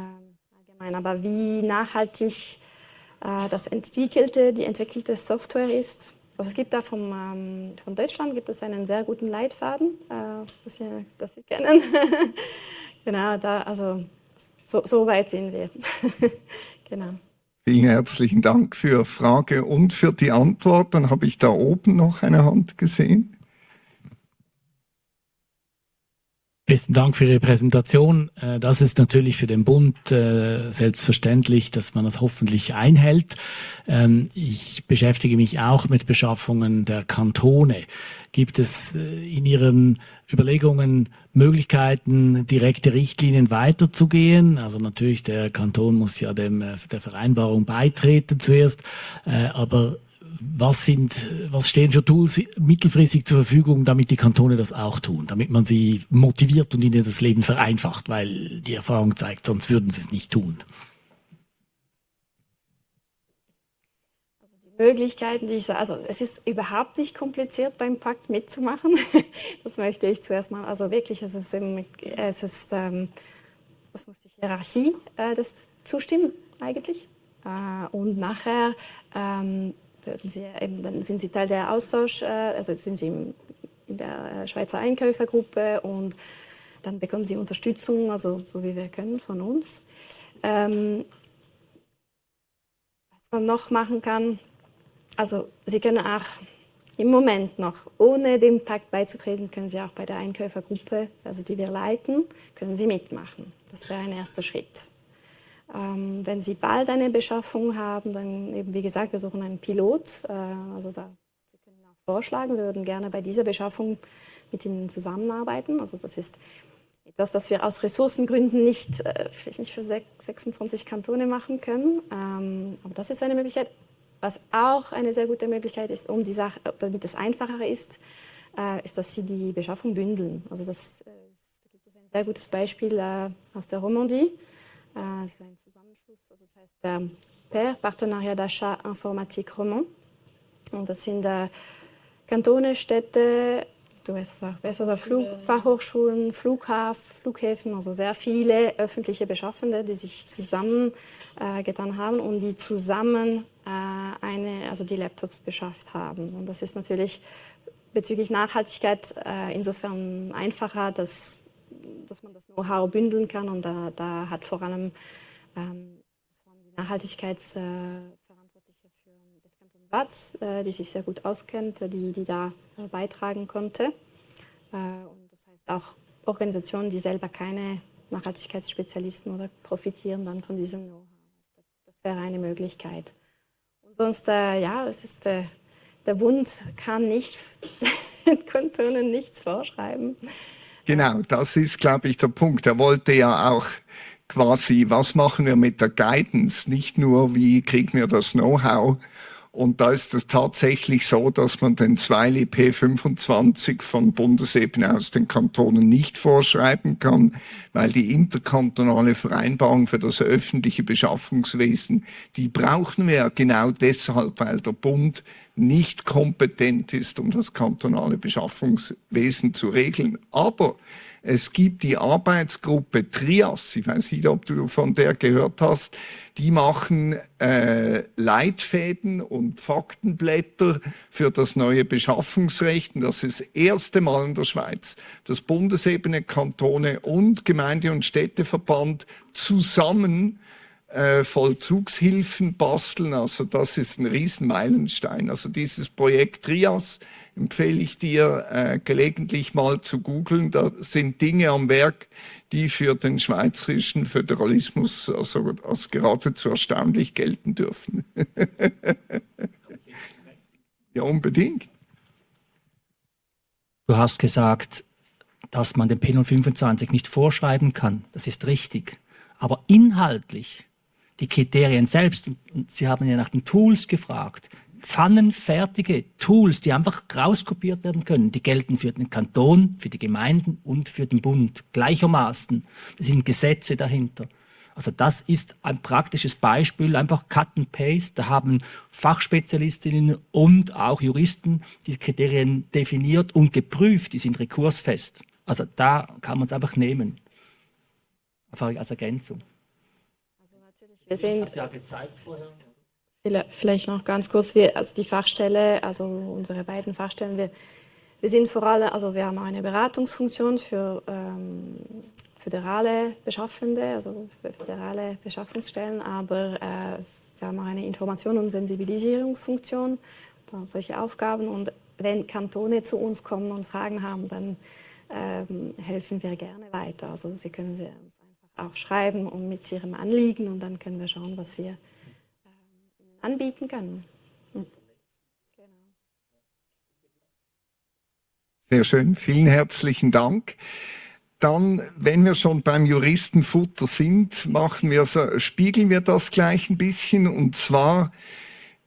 allgemein, aber wie nachhaltig äh, das entwickelte, die entwickelte Software ist. Also es gibt da vom, ähm, von Deutschland gibt es einen sehr guten Leitfaden, äh, das, Sie, das Sie kennen. genau, da, also so, so weit sind wir. genau. Vielen herzlichen Dank für Frage und für die Antwort. Dann habe ich da oben noch eine Hand gesehen. Besten Dank für Ihre Präsentation. Äh, das ist natürlich für den Bund äh, selbstverständlich, dass man das hoffentlich einhält. Ähm, ich beschäftige mich auch mit Beschaffungen der Kantone. Gibt es äh, in Ihren Überlegungen Möglichkeiten, direkte Richtlinien weiterzugehen? Also natürlich, der Kanton muss ja dem, der Vereinbarung beitreten zuerst, aber was, sind, was stehen für Tools mittelfristig zur Verfügung, damit die Kantone das auch tun, damit man sie motiviert und ihnen das Leben vereinfacht, weil die Erfahrung zeigt, sonst würden sie es nicht tun. Also Möglichkeiten, die ich sage, also es ist überhaupt nicht kompliziert beim Pakt mitzumachen. Das möchte ich zuerst mal, also wirklich, es ist, es ist ähm, das muss die Hierarchie äh, das zustimmen eigentlich. Äh, und nachher ähm, würden Sie eben, dann sind Sie Teil der Austausch, äh, also sind Sie in der Schweizer Einkäufergruppe und dann bekommen Sie Unterstützung, also so wie wir können von uns. Ähm, was man noch machen kann, also Sie können auch im Moment noch, ohne dem Pakt beizutreten, können Sie auch bei der Einkäufergruppe, also die wir leiten, können Sie mitmachen. Das wäre ein erster Schritt. Ähm, wenn Sie bald eine Beschaffung haben, dann eben, wie gesagt, wir suchen einen Pilot. Äh, also da, Sie können auch vorschlagen, wir würden gerne bei dieser Beschaffung mit Ihnen zusammenarbeiten. Also das ist etwas, das wir aus Ressourcengründen nicht, äh, vielleicht nicht für 26 Kantone machen können. Ähm, aber das ist eine Möglichkeit. Was auch eine sehr gute Möglichkeit ist, um die Sache, damit es einfacher ist, äh, ist, dass Sie die Beschaffung bündeln. Also das, äh, da gibt es ein sehr gutes Beispiel äh, aus der Romandie. Das ist ein Zusammenschluss, also das heißt der PER, Partenariat d'Achat Informatique Roman. Und das sind äh, Kantone, Städte, du weißt es auch besser, Flug, Fachhochschulen, Flughafen, Flughäfen, also sehr viele öffentliche Beschaffende, die sich zusammengetan äh, haben und die zusammen äh, eine, also die Laptops beschafft haben. Und das ist natürlich bezüglich Nachhaltigkeit äh, insofern einfacher, dass dass man das Know-how bündeln kann. Und da, da hat vor allem ähm, die Nachhaltigkeitsverantwortliche für das Kanton Watz, äh, die sich sehr gut auskennt, die, die da äh, beitragen konnte. Äh, und das heißt auch Organisationen, die selber keine Nachhaltigkeitsspezialisten oder profitieren dann von diesem Know-how. Das wäre eine Möglichkeit. Und sonst, äh, ja, es ist, äh, der Bund kann nicht den Kantonen nichts vorschreiben. Genau, das ist, glaube ich, der Punkt. Er wollte ja auch quasi, was machen wir mit der Guidance? Nicht nur, wie kriegen wir das Know-how? Und da ist es tatsächlich so, dass man den 2 P25 von Bundesebene aus den Kantonen nicht vorschreiben kann, weil die interkantonale Vereinbarung für das öffentliche Beschaffungswesen, die brauchen wir genau deshalb, weil der Bund nicht kompetent ist, um das kantonale Beschaffungswesen zu regeln. Aber es gibt die Arbeitsgruppe Trias, ich weiß nicht, ob du von der gehört hast, die machen äh, Leitfäden und Faktenblätter für das neue Beschaffungsrecht. Und das ist das erste Mal in der Schweiz, dass Bundesebene, Kantone und Gemeinde- und Städteverband zusammen äh, Vollzugshilfen basteln. Also das ist ein Riesenmeilenstein. Also dieses Projekt Trias empfehle ich dir äh, gelegentlich mal zu googeln. Da sind Dinge am Werk, die für den schweizerischen Föderalismus also als geradezu erstaunlich gelten dürfen. ja, unbedingt. Du hast gesagt, dass man den P025 nicht vorschreiben kann. Das ist richtig. Aber inhaltlich die Kriterien selbst, Sie haben ja nach den Tools gefragt, pfannenfertige Tools, die einfach rauskopiert werden können, die gelten für den Kanton, für die Gemeinden und für den Bund gleichermaßen. Es sind Gesetze dahinter. Also das ist ein praktisches Beispiel, einfach Cut and Paste. Da haben Fachspezialistinnen und auch Juristen die Kriterien definiert und geprüft, die sind rekursfest. Also da kann man es einfach nehmen, einfach als Ergänzung. Wir sind, ja gezeigt vorher. Vielleicht noch ganz kurz, wir, also die Fachstelle, also unsere beiden Fachstellen, wir, wir sind vor allem, also wir haben eine Beratungsfunktion für ähm, föderale Beschaffende, also für föderale Beschaffungsstellen, aber äh, wir haben eine Information- und Sensibilisierungsfunktion, solche Aufgaben. Und wenn Kantone zu uns kommen und Fragen haben, dann ähm, helfen wir gerne weiter. Also Sie können sie auch schreiben und mit Ihrem Anliegen und dann können wir schauen, was wir ähm, anbieten können. Hm. Sehr schön, vielen herzlichen Dank. Dann, wenn wir schon beim Juristenfutter sind, machen wir spiegeln wir das gleich ein bisschen und zwar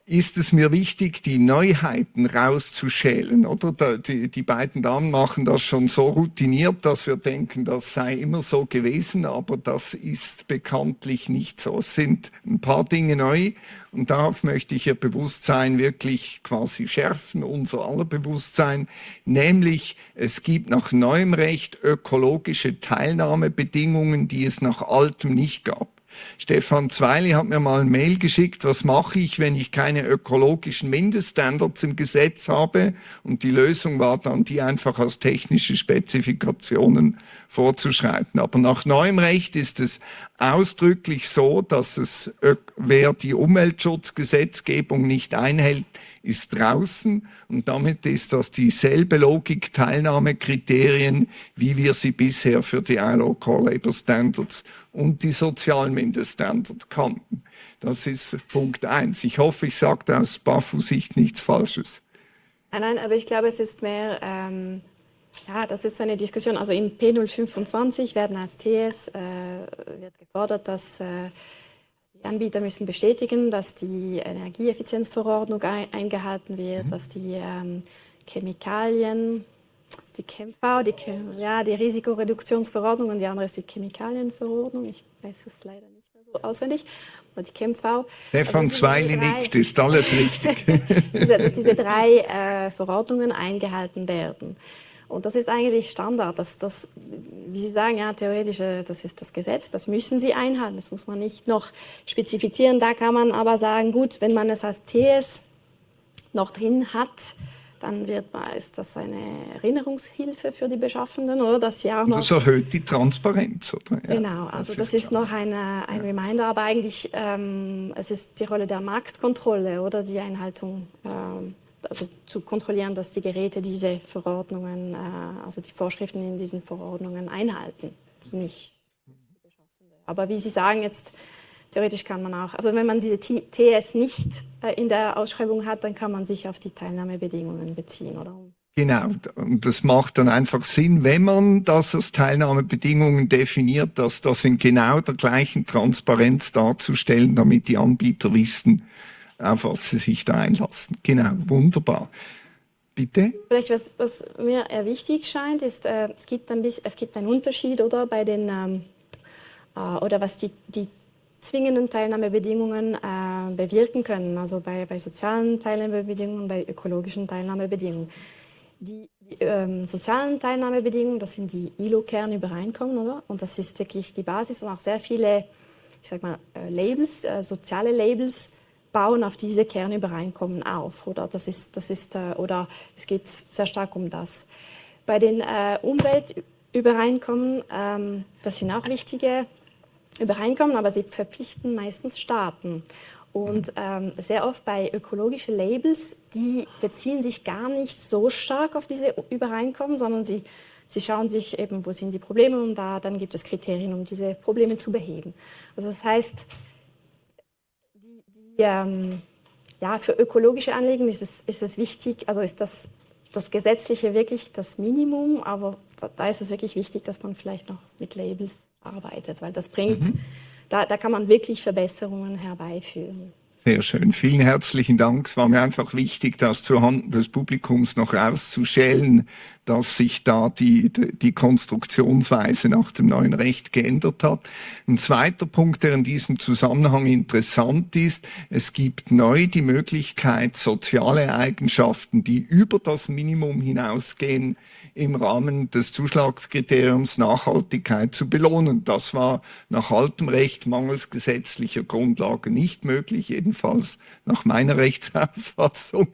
ist es mir wichtig, die Neuheiten rauszuschälen. Oder die, die beiden Damen machen das schon so routiniert, dass wir denken, das sei immer so gewesen, aber das ist bekanntlich nicht so. Es sind ein paar Dinge neu und darauf möchte ich Ihr Bewusstsein wirklich quasi schärfen, unser aller Bewusstsein, nämlich es gibt nach neuem Recht ökologische Teilnahmebedingungen, die es nach altem nicht gab. Stefan Zweili hat mir mal ein Mail geschickt, was mache ich, wenn ich keine ökologischen Mindeststandards im Gesetz habe? Und die Lösung war dann, die einfach als technische Spezifikationen vorzuschreiben. Aber nach neuem Recht ist es ausdrücklich so, dass es, wer die Umweltschutzgesetzgebung nicht einhält, ist draußen und damit ist das dieselbe Logik Teilnahmekriterien, wie wir sie bisher für die ILO Core Labor Standards und die Sozialmindeststandards kannten. Das ist Punkt eins. Ich hoffe, ich sage aus BAFU-Sicht nichts Falsches. Nein, nein, aber ich glaube, es ist mehr, ähm, ja, das ist eine Diskussion. Also in P025 werden als TS äh, wird gefordert, dass äh, die Anbieter müssen bestätigen, dass die Energieeffizienzverordnung eingehalten wird, mhm. dass die ähm, Chemikalien, die ChemV, die, ja, die Risikoreduktionsverordnung und die andere ist die Chemikalienverordnung. Ich weiß es leider nicht mehr so auswendig. Aber die ChemV. Stefan also Zweili nickt, ist alles richtig. dass diese drei äh, Verordnungen eingehalten werden. Und das ist eigentlich Standard. Das, das, wie Sie sagen, ja, theoretisch, äh, das ist das Gesetz, das müssen Sie einhalten. Das muss man nicht noch spezifizieren. Da kann man aber sagen, gut, wenn man es als TS noch drin hat, dann wird, ist das eine Erinnerungshilfe für die Beschaffenden, oder? Dass sie auch noch das erhöht die Transparenz, oder? Ja, genau, also das, ist, das ist noch eine, ein ja. Reminder, aber eigentlich ähm, es ist die Rolle der Marktkontrolle oder die Einhaltung ähm, also zu kontrollieren, dass die Geräte diese Verordnungen, äh, also die Vorschriften in diesen Verordnungen einhalten, nicht. Aber wie Sie sagen, jetzt theoretisch kann man auch, also wenn man diese TS nicht äh, in der Ausschreibung hat, dann kann man sich auf die Teilnahmebedingungen beziehen, oder? Genau, und das macht dann einfach Sinn, wenn man das als Teilnahmebedingungen definiert, dass das in genau der gleichen Transparenz darzustellen, damit die Anbieter wissen, auf was sie sich da einlassen. Genau, wunderbar. Bitte? Vielleicht was, was mir wichtig scheint, ist, äh, es, gibt ein bisschen, es gibt einen Unterschied oder bei den ähm, äh, oder was die, die zwingenden Teilnahmebedingungen äh, bewirken können, also bei, bei sozialen Teilnahmebedingungen, bei ökologischen Teilnahmebedingungen. Die, die ähm, sozialen Teilnahmebedingungen, das sind die ILO-Kernübereinkommen, oder? Und das ist wirklich die Basis und auch sehr viele, ich sag mal, äh, Labels, äh, soziale Labels bauen auf diese Kernübereinkommen auf. Oder, das ist, das ist, äh, oder es geht sehr stark um das. Bei den äh, Umweltübereinkommen, ähm, das sind auch wichtige Übereinkommen, aber sie verpflichten meistens Staaten. Und ähm, sehr oft bei ökologischen Labels, die beziehen sich gar nicht so stark auf diese Übereinkommen, sondern sie, sie schauen sich eben, wo sind die Probleme und da, dann gibt es Kriterien, um diese Probleme zu beheben. Also das heißt, ähm, ja, für ökologische Anliegen ist es, ist es wichtig, also ist das, das Gesetzliche wirklich das Minimum, aber da, da ist es wirklich wichtig, dass man vielleicht noch mit Labels arbeitet, weil das bringt, mhm. da, da kann man wirklich Verbesserungen herbeiführen. Sehr schön. Vielen herzlichen Dank. Es war mir einfach wichtig, das zuhanden des Publikums noch rauszuschälen, dass sich da die, die Konstruktionsweise nach dem neuen Recht geändert hat. Ein zweiter Punkt, der in diesem Zusammenhang interessant ist, es gibt neu die Möglichkeit, soziale Eigenschaften, die über das Minimum hinausgehen, im Rahmen des Zuschlagskriteriums Nachhaltigkeit zu belohnen. Das war nach altem Recht mangels gesetzlicher Grundlage nicht möglich, jedenfalls nach meiner Rechtsauffassung.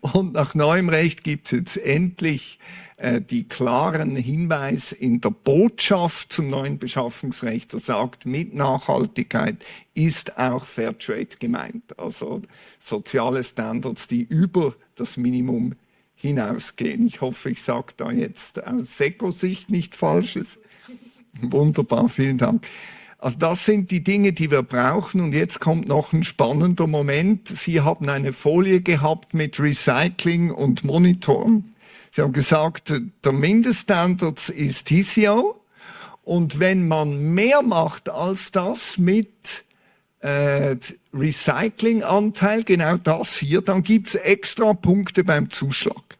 Und nach neuem Recht gibt es jetzt endlich äh, die klaren Hinweis in der Botschaft zum neuen Beschaffungsrecht, der sagt, mit Nachhaltigkeit ist auch Fairtrade gemeint. Also soziale Standards, die über das Minimum hinausgehen. Ich hoffe, ich sage da jetzt aus SECO-Sicht nicht Falsches. Wunderbar, vielen Dank. Also das sind die Dinge, die wir brauchen. Und jetzt kommt noch ein spannender Moment. Sie haben eine Folie gehabt mit Recycling und Monitoren. Sie haben gesagt, der Mindeststandard ist TCO. Und wenn man mehr macht als das mit äh, Recyclinganteil, genau das hier, dann gibt's extra Punkte beim Zuschlag.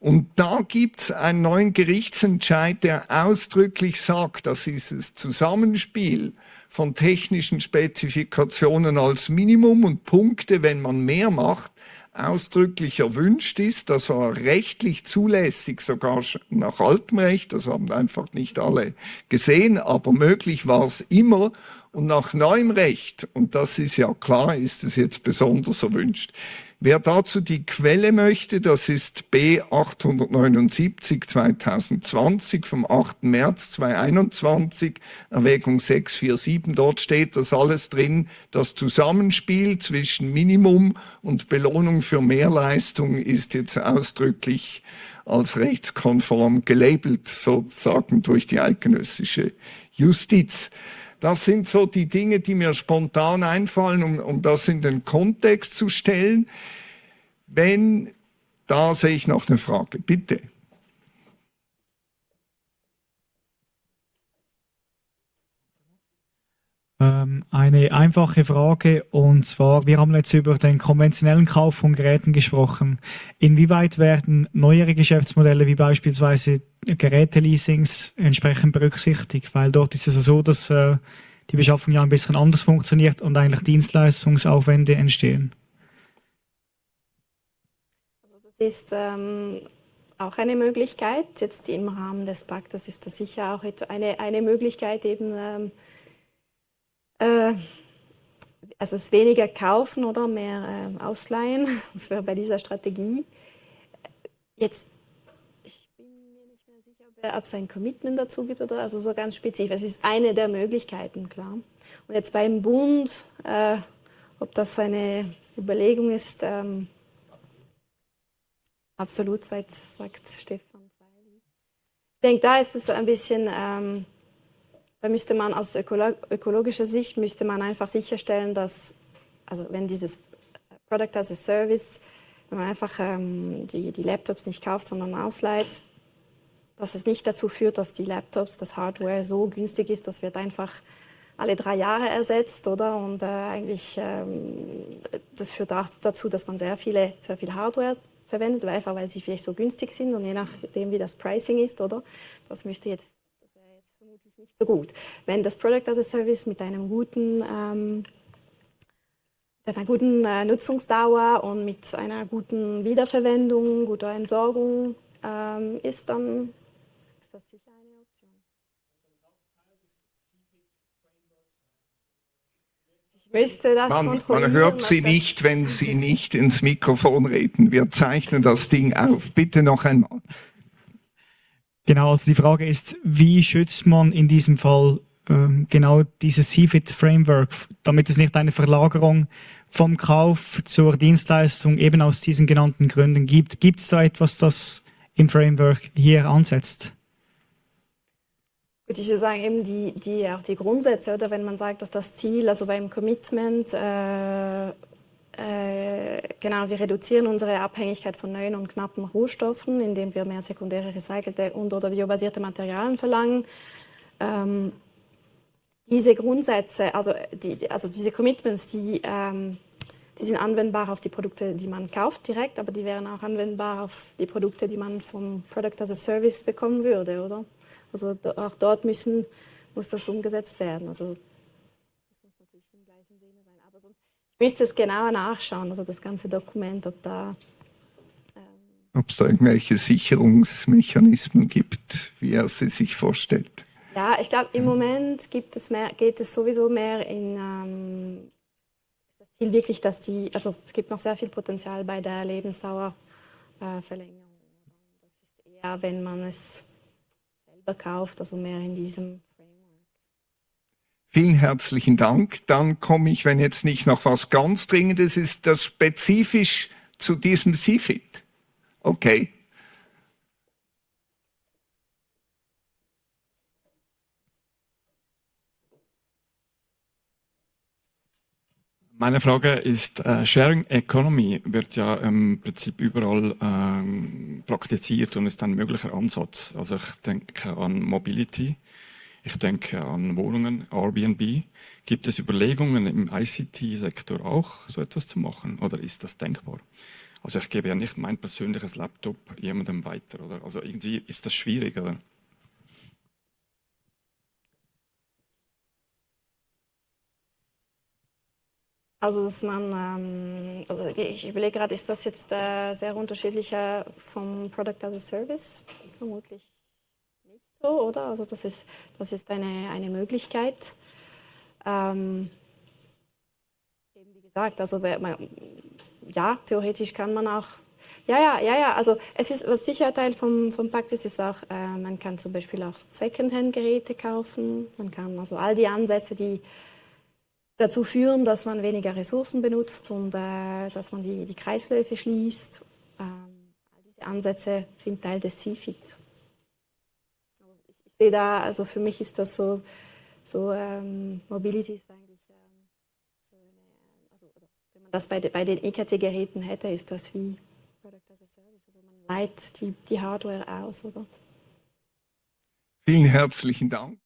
Und da gibt's einen neuen Gerichtsentscheid, der ausdrücklich sagt, dass dieses Zusammenspiel von technischen Spezifikationen als Minimum und Punkte, wenn man mehr macht, ausdrücklich erwünscht ist, dass er rechtlich zulässig, sogar nach altem Recht, das haben einfach nicht alle gesehen, aber möglich war es immer und nach neuem Recht, und das ist ja klar, ist es jetzt besonders erwünscht. Wer dazu die Quelle möchte, das ist B 879 2020 vom 8. März 2021, Erwägung 647. Dort steht das alles drin. Das Zusammenspiel zwischen Minimum und Belohnung für Mehrleistung ist jetzt ausdrücklich als rechtskonform gelabelt, sozusagen durch die eidgenössische Justiz. Das sind so die Dinge, die mir spontan einfallen, um, um das in den Kontext zu stellen. Wenn, da sehe ich noch eine Frage, bitte. Eine einfache Frage und zwar, wir haben jetzt über den konventionellen Kauf von Geräten gesprochen. Inwieweit werden neuere Geschäftsmodelle wie beispielsweise Geräteleasings entsprechend berücksichtigt? Weil dort ist es so, dass äh, die Beschaffung ja ein bisschen anders funktioniert und eigentlich Dienstleistungsaufwände entstehen. Also das ist ähm, auch eine Möglichkeit. Jetzt im Rahmen des Paktes ist das sicher auch eine, eine Möglichkeit, eben ähm, äh, also es weniger kaufen oder mehr äh, ausleihen. Das wäre bei dieser Strategie. Jetzt, ich bin mir nicht mehr sicher, ob es ein Commitment dazu gibt oder also so ganz spezifisch. Es ist eine der Möglichkeiten, klar. Und jetzt beim Bund, äh, ob das eine Überlegung ist, ähm, absolut, sagt Stefan. Ich denke, da ist es ein bisschen... Ähm, da müsste man aus ökologischer Sicht müsste man einfach sicherstellen, dass, also wenn dieses Product as a Service, wenn man einfach ähm, die, die Laptops nicht kauft, sondern ausleiht, dass es nicht dazu führt, dass die Laptops, das Hardware so günstig ist, das wird einfach alle drei Jahre ersetzt, oder? Und äh, eigentlich, ähm, das führt auch dazu, dass man sehr viele, sehr viel Hardware verwendet, einfach weil sie vielleicht so günstig sind und je nachdem, wie das Pricing ist, oder? Das müsste jetzt nicht so gut. Wenn das Product as a Service mit einem guten, ähm, einer guten äh, Nutzungsdauer und mit einer guten Wiederverwendung, guter Entsorgung ähm, ist, dann ist das sicher eine Option. Ich müsste das man, kontrollieren. Man hört Sie nicht, wenn Sie nicht ins Mikrofon reden. Wir zeichnen das Ding auf. Bitte noch einmal. Genau, also die Frage ist, wie schützt man in diesem Fall ähm, genau dieses CFIT-Framework, damit es nicht eine Verlagerung vom Kauf zur Dienstleistung eben aus diesen genannten Gründen gibt. Gibt es da etwas, das im Framework hier ansetzt? ich würde sagen, eben die, die, auch die Grundsätze, oder wenn man sagt, dass das Ziel, also beim Commitment, äh, genau, wir reduzieren unsere Abhängigkeit von neuen und knappen Rohstoffen, indem wir mehr sekundäre recycelte und oder biobasierte Materialien verlangen. Ähm, diese Grundsätze, also, die, also diese Commitments, die, ähm, die sind anwendbar auf die Produkte, die man kauft direkt, aber die wären auch anwendbar auf die Produkte, die man vom Product as a Service bekommen würde, oder? Also auch dort müssen, muss das umgesetzt werden. Also müsste es genauer nachschauen, also das ganze Dokument, ob da ähm, ob es da irgendwelche Sicherungsmechanismen gibt, wie er sie sich vorstellt. Ja, ich glaube, im Moment gibt es mehr, geht es sowieso mehr in ähm, das Ziel wirklich, dass die, also es gibt noch sehr viel Potenzial bei der Lebensdauerverlängerung. Äh, das ist eher, wenn man es selber kauft, also mehr in diesem. Vielen herzlichen Dank. Dann komme ich, wenn jetzt nicht noch was ganz Dringendes ist, das spezifisch zu diesem CFIT. Okay. Meine Frage ist, äh, Sharing Economy wird ja im Prinzip überall ähm, praktiziert und ist ein möglicher Ansatz. Also ich denke an Mobility, ich denke an Wohnungen, Airbnb. Gibt es Überlegungen im ICT-Sektor auch, so etwas zu machen oder ist das denkbar? Also ich gebe ja nicht mein persönliches Laptop jemandem weiter, oder? Also irgendwie ist das schwierig, oder? Also, dass man, ähm, also ich überlege gerade, ist das jetzt äh, sehr unterschiedlicher vom Product as a Service? Vermutlich so, oder? Also das ist, das ist eine, eine Möglichkeit. Ähm, eben wie gesagt, also ja, theoretisch kann man auch, ja, ja, ja, ja, also es ist, was sicher Teil vom, vom Pakt ist, ist auch, äh, man kann zum Beispiel auch Secondhand-Geräte kaufen, man kann also all die Ansätze, die dazu führen, dass man weniger Ressourcen benutzt und äh, dass man die, die Kreisläufe schließt. Ähm, diese Ansätze sind Teil des CFIT. Sehe da, also für mich ist das so, so ähm, Mobility ist eigentlich, ähm, so eine, also, wenn man das bei, de, bei den EKT-Geräten hätte, ist das wie Product as a Service. Also man leiht die, die Hardware aus, oder? Vielen herzlichen Dank.